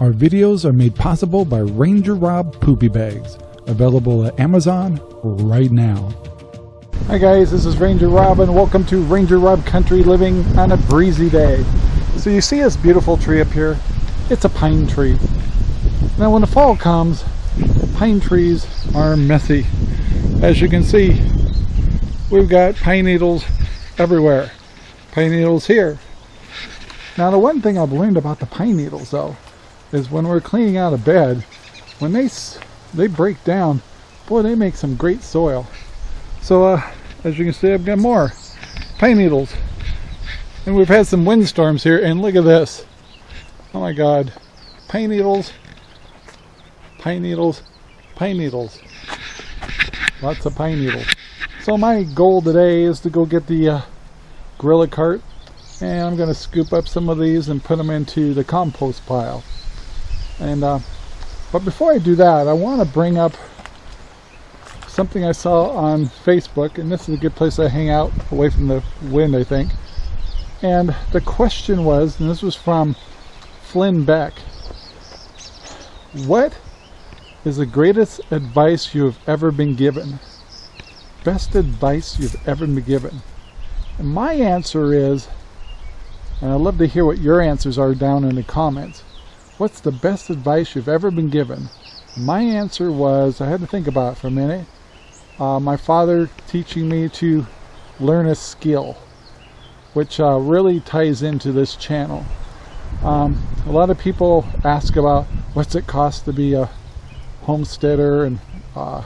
Our videos are made possible by Ranger Rob Poopy Bags, available at Amazon right now. Hi guys, this is Ranger Rob and welcome to Ranger Rob Country Living on a breezy day. So you see this beautiful tree up here? It's a pine tree. Now when the fall comes, pine trees are messy. As you can see, we've got pine needles everywhere. Pine needles here. Now the one thing I've learned about the pine needles though, is when we're cleaning out a bed, when they they break down, boy, they make some great soil. So uh, as you can see, I've got more pine needles. And we've had some windstorms here, and look at this. Oh my God. Pine needles, pine needles, pine needles. Lots of pine needles. So my goal today is to go get the uh, gorilla cart and I'm going to scoop up some of these and put them into the compost pile. And uh, but before I do that, I want to bring up something I saw on Facebook, and this is a good place to hang out away from the wind, I think. And the question was, and this was from Flynn Beck, what is the greatest advice you have ever been given? Best advice you've ever been given? And my answer is, and I'd love to hear what your answers are down in the comments. What's the best advice you've ever been given? My answer was, I had to think about it for a minute, uh, my father teaching me to learn a skill, which uh, really ties into this channel. Um, a lot of people ask about what's it cost to be a homesteader and uh,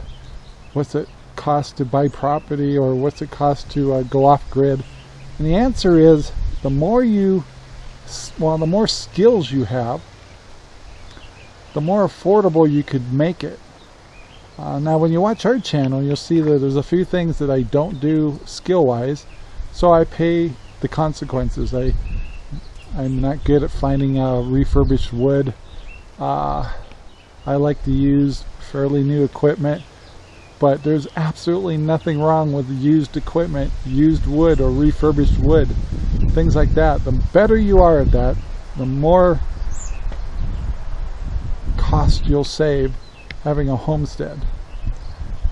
what's it cost to buy property or what's it cost to uh, go off grid. And the answer is the more you, well, the more skills you have, the more affordable you could make it. Uh, now when you watch our channel you'll see that there's a few things that I don't do skill wise so I pay the consequences. I, I'm not good at finding uh, refurbished wood. Uh, I like to use fairly new equipment but there's absolutely nothing wrong with used equipment, used wood or refurbished wood, things like that. The better you are at that, the more cost you'll save having a homestead.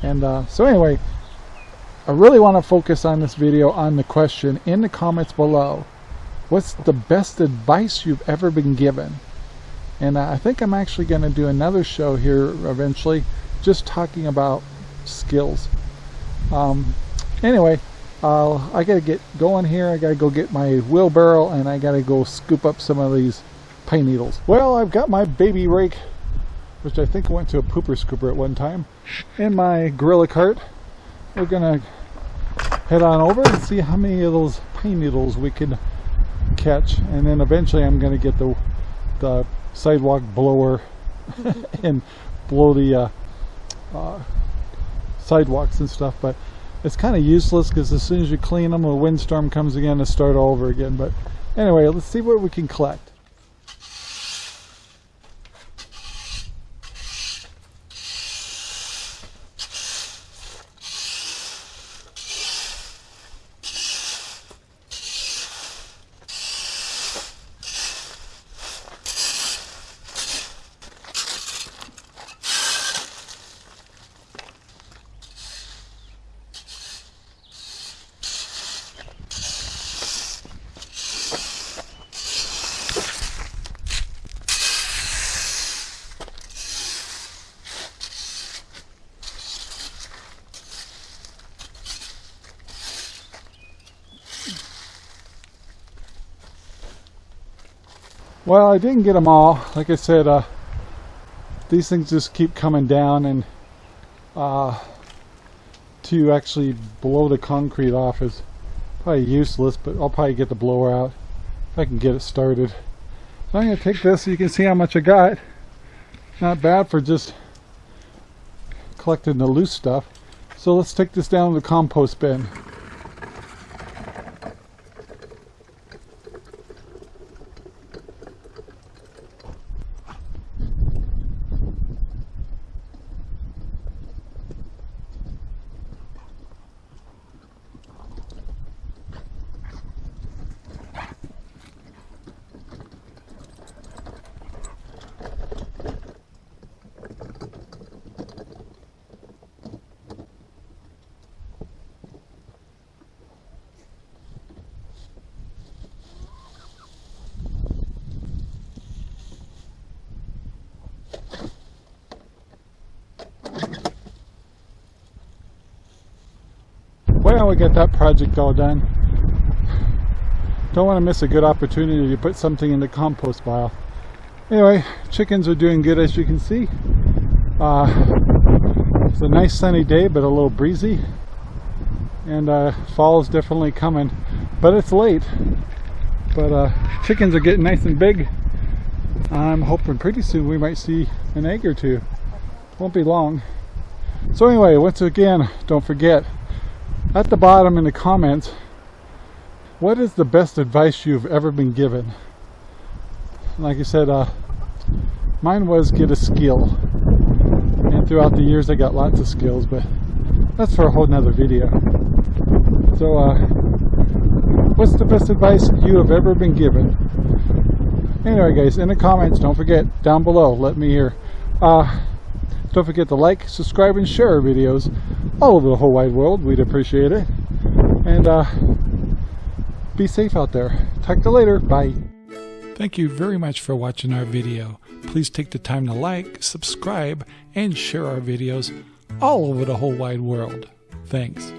And uh, so anyway, I really want to focus on this video on the question in the comments below. What's the best advice you've ever been given? And uh, I think I'm actually going to do another show here eventually just talking about skills. Um, anyway, I got to get going here. I got to go get my wheelbarrow and I got to go scoop up some of these pine needles. Well, I've got my baby rake which I think went to a pooper scooper at one time, in my gorilla cart. We're gonna head on over and see how many of those pine needles we can catch, and then eventually I'm gonna get the the sidewalk blower and blow the uh, uh, sidewalks and stuff. But it's kind of useless because as soon as you clean them, a windstorm comes again to start all over again. But anyway, let's see what we can collect. Well, I didn't get them all. Like I said, uh, these things just keep coming down and uh, to actually blow the concrete off is probably useless, but I'll probably get the blower out if I can get it started. So I'm going to take this so you can see how much I got. Not bad for just collecting the loose stuff. So let's take this down to the compost bin. Well, we got that project all done. Don't want to miss a good opportunity to put something in the compost pile. Anyway, chickens are doing good as you can see. Uh, it's a nice sunny day, but a little breezy. And uh, fall is definitely coming, but it's late. But uh, chickens are getting nice and big. I'm hoping pretty soon we might see an egg or two. Won't be long. So anyway, once again, don't forget, at the bottom in the comments, what is the best advice you've ever been given? Like I said, uh, mine was get a skill. And throughout the years I got lots of skills, but that's for a whole nother video. So, uh, what's the best advice you have ever been given? Anyway, guys, in the comments, don't forget, down below, let me hear. Uh, don't forget to like, subscribe, and share our videos all over the whole wide world. We'd appreciate it. And uh, be safe out there. Talk to you later. Bye. Thank you very much for watching our video. Please take the time to like, subscribe, and share our videos all over the whole wide world. Thanks.